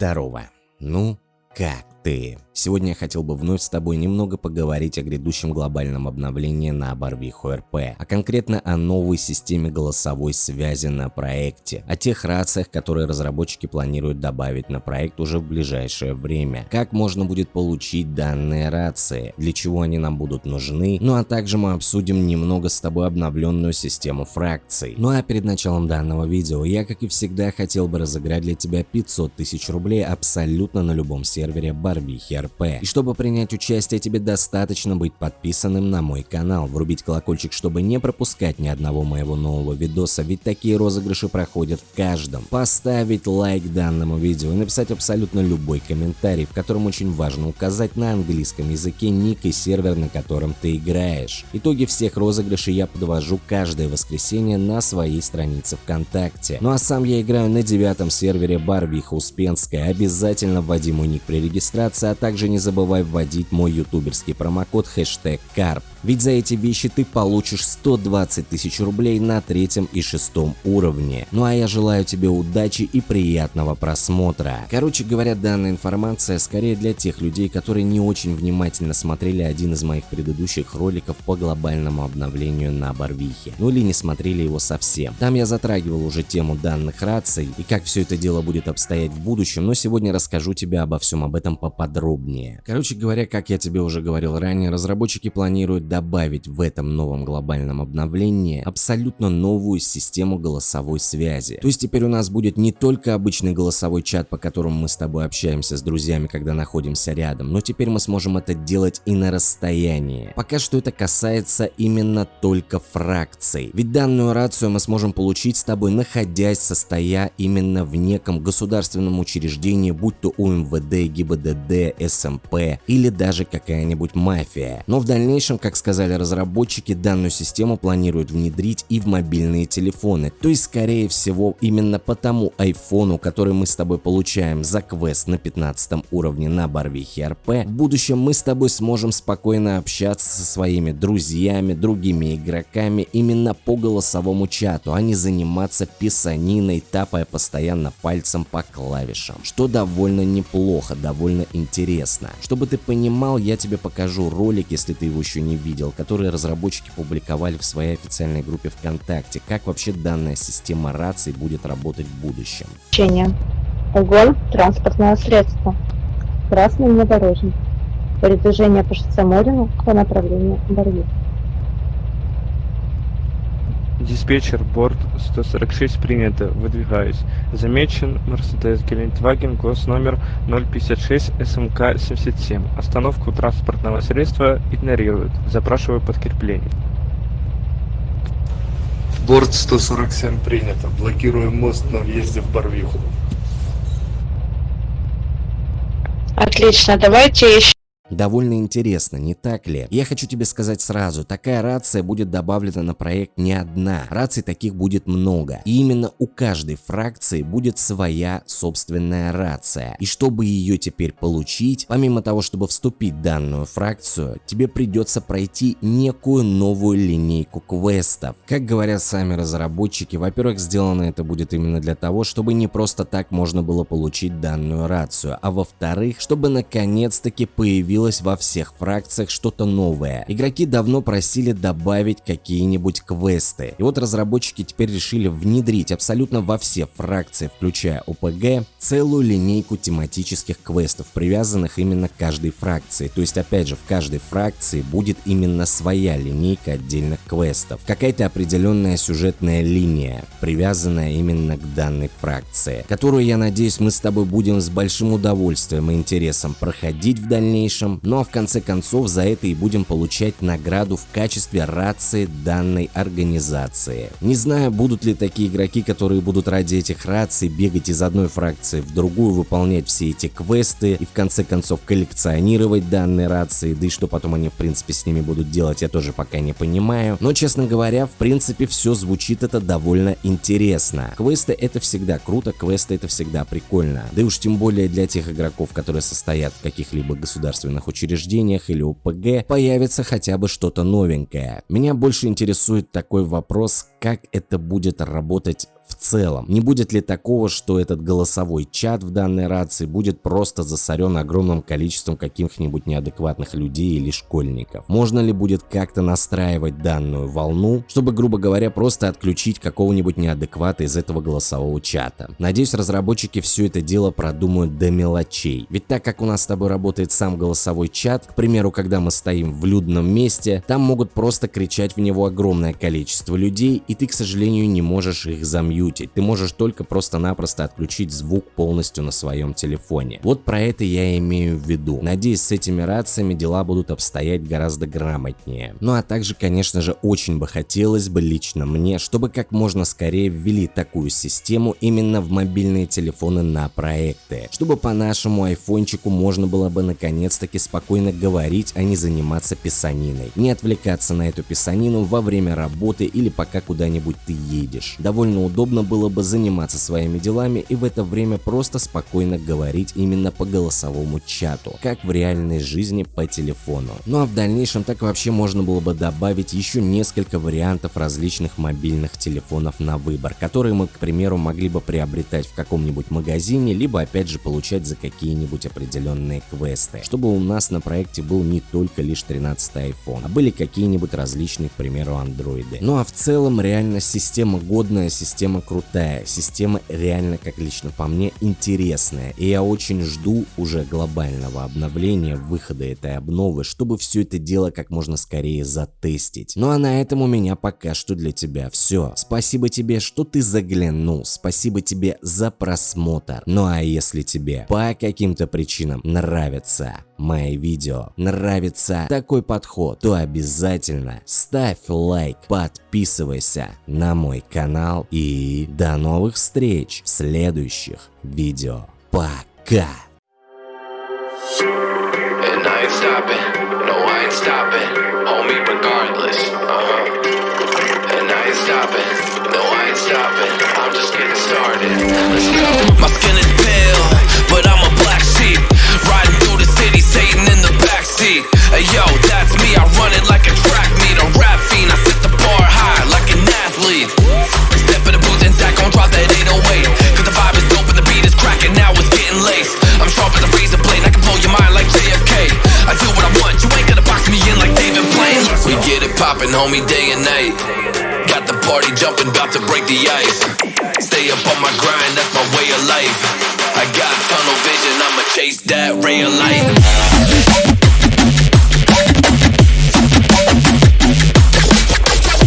Здорово. Ну, как ты? Сегодня я хотел бы вновь с тобой немного поговорить о грядущем глобальном обновлении на Барвиху РП, а конкретно о новой системе голосовой связи на проекте, о тех рациях, которые разработчики планируют добавить на проект уже в ближайшее время, как можно будет получить данные рации, для чего они нам будут нужны, ну а также мы обсудим немного с тобой обновленную систему фракций. Ну а перед началом данного видео я, как и всегда, хотел бы разыграть для тебя 500 тысяч рублей абсолютно на любом сервере Барвихи РП. И чтобы принять участие, тебе достаточно быть подписанным на мой канал, врубить колокольчик, чтобы не пропускать ни одного моего нового видоса, ведь такие розыгрыши проходят в каждом. Поставить лайк данному видео и написать абсолютно любой комментарий, в котором очень важно указать на английском языке ник и сервер, на котором ты играешь. Итоги всех розыгрышей я подвожу каждое воскресенье на своей странице ВКонтакте. Ну а сам я играю на девятом сервере Барвиха Успенская. Обязательно вводи мой ник при регистрации, а также не забывай вводить мой ютуберский промокод хэштег КАРП. Ведь за эти вещи ты получишь 120 тысяч рублей на третьем и шестом уровне. Ну а я желаю тебе удачи и приятного просмотра. Короче говоря, данная информация скорее для тех людей, которые не очень внимательно смотрели один из моих предыдущих роликов по глобальному обновлению на Барвихе. Ну или не смотрели его совсем. Там я затрагивал уже тему данных раций и как все это дело будет обстоять в будущем, но сегодня расскажу тебе обо всем об этом поподробнее. Короче говоря, как я тебе уже говорил ранее, разработчики планируют добавить в этом новом глобальном обновлении абсолютно новую систему голосовой связи. То есть теперь у нас будет не только обычный голосовой чат, по которому мы с тобой общаемся с друзьями, когда находимся рядом, но теперь мы сможем это делать и на расстоянии. Пока что это касается именно только фракций. Ведь данную рацию мы сможем получить с тобой, находясь, состоя именно в неком государственном учреждении, будь то УМВД, ГИБДД, СМП или даже какая-нибудь мафия. Но в дальнейшем, как сказали разработчики, данную систему планируют внедрить и в мобильные телефоны. То есть, скорее всего, именно по тому айфону, который мы с тобой получаем за квест на 15 уровне на Барвихе РП, в будущем мы с тобой сможем спокойно общаться со своими друзьями, другими игроками именно по голосовому чату, а не заниматься писаниной, тапая постоянно пальцем по клавишам, что довольно неплохо, довольно интересно. Чтобы ты понимал, я тебе покажу ролик, если ты его еще не видел, видел, которые разработчики публиковали в своей официальной группе ВКонтакте, как вообще данная система раций будет работать в будущем. Угон – транспортное средство. Красный внедорожник. Передвижение по шоссе Морину по направлению Барвик. Диспетчер, борт 146 принято, выдвигаюсь. Замечен Mercedes Гелендваген, гос номер 056 СМК 77. Остановку транспортного средства игнорируют. Запрашиваю подкрепление. Борт 147 принято. Блокируем мост на въезде в Барвиху. Отлично, давайте еще Довольно интересно, не так ли? Я хочу тебе сказать сразу, такая рация будет добавлена на проект не одна, раций таких будет много. И именно у каждой фракции будет своя собственная рация. И чтобы ее теперь получить, помимо того, чтобы вступить в данную фракцию, тебе придется пройти некую новую линейку квестов. Как говорят сами разработчики, во-первых, сделано это будет именно для того, чтобы не просто так можно было получить данную рацию, а во-вторых, чтобы наконец-таки появилась появилось во всех фракциях что-то новое. Игроки давно просили добавить какие-нибудь квесты. И вот разработчики теперь решили внедрить абсолютно во все фракции, включая ОПГ, целую линейку тематических квестов, привязанных именно к каждой фракции. То есть опять же в каждой фракции будет именно своя линейка отдельных квестов. Какая-то определенная сюжетная линия, привязанная именно к данной фракции, которую я надеюсь мы с тобой будем с большим удовольствием и интересом проходить в дальнейшем этом, ну а в конце концов за это и будем получать награду в качестве рации данной организации. Не знаю, будут ли такие игроки, которые будут ради этих раций бегать из одной фракции в другую, выполнять все эти квесты и в конце концов коллекционировать данные рации, да и что потом они в принципе с ними будут делать, я тоже пока не понимаю. Но честно говоря, в принципе все звучит это довольно интересно. Квесты это всегда круто, квесты это всегда прикольно. Да и уж тем более для тех игроков, которые состоят в каких-либо государственных образовательных учреждениях или ОПГ появится хотя бы что-то новенькое. Меня больше интересует такой вопрос, как это будет работать целом. Не будет ли такого, что этот голосовой чат в данной рации будет просто засорен огромным количеством каких-нибудь неадекватных людей или школьников? Можно ли будет как-то настраивать данную волну, чтобы, грубо говоря, просто отключить какого-нибудь неадеквата из этого голосового чата? Надеюсь, разработчики все это дело продумают до мелочей. Ведь так как у нас с тобой работает сам голосовой чат, к примеру, когда мы стоим в людном месте, там могут просто кричать в него огромное количество людей, и ты, к сожалению, не можешь их замьютить. Ты можешь только просто-напросто отключить звук полностью на своем телефоне. Вот про это я имею в виду. Надеюсь, с этими рациями дела будут обстоять гораздо грамотнее. Ну а также, конечно же, очень бы хотелось бы лично мне, чтобы как можно скорее ввели такую систему именно в мобильные телефоны на проекты, чтобы по нашему айфончику можно было бы наконец-таки спокойно говорить, а не заниматься писаниной, не отвлекаться на эту писанину во время работы или пока куда-нибудь ты едешь. Довольно удобно было бы заниматься своими делами и в это время просто спокойно говорить именно по голосовому чату, как в реальной жизни по телефону. Ну а в дальнейшем так вообще можно было бы добавить еще несколько вариантов различных мобильных телефонов на выбор, которые мы, к примеру, могли бы приобретать в каком-нибудь магазине, либо опять же получать за какие-нибудь определенные квесты, чтобы у нас на проекте был не только лишь 13 iPhone, а были какие-нибудь различные, к примеру, андроиды. Ну а в целом реально система годная, система крутая, система реально, как лично по мне, интересная. И я очень жду уже глобального обновления, выхода этой обновы, чтобы все это дело как можно скорее затестить. Ну а на этом у меня пока что для тебя все. Спасибо тебе, что ты заглянул, спасибо тебе за просмотр. Ну а если тебе по каким-то причинам нравится мои видео, нравится такой подход, то обязательно ставь лайк, подписывайся на мой канал и до новых встреч в следующих видео. Пока! And I uh-huh. No I ain't stopping, I'm just homie, day and night. Got the party jumping, about to break the ice. Stay up on my grind, that's my way of life. I got tunnel vision, I'ma chase that ray of light.